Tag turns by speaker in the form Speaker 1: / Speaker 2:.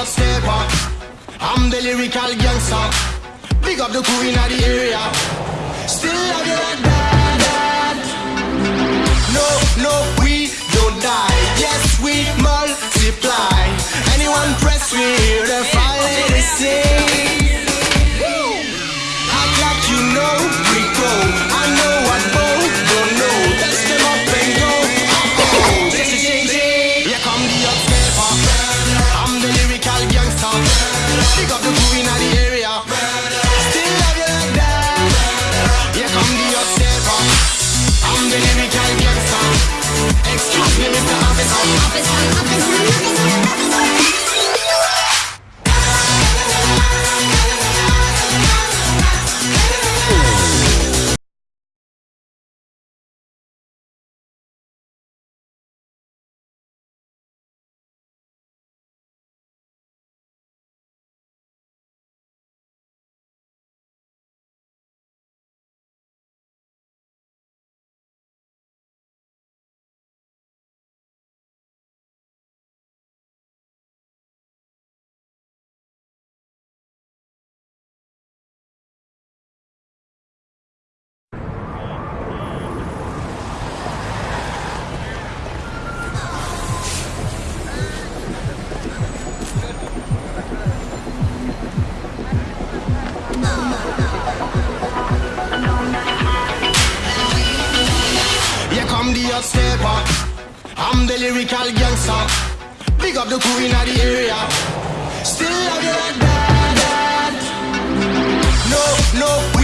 Speaker 1: not step up. I'm the lyrical gangster. Big up the queen of the area. Still love you like that, that. No, no, we don't die. Yes, we multiply. Anyone press, we hear the fire. not stay back. I'm the lyrical gangster. Big up the queen of the area. Still love you like that. No, no.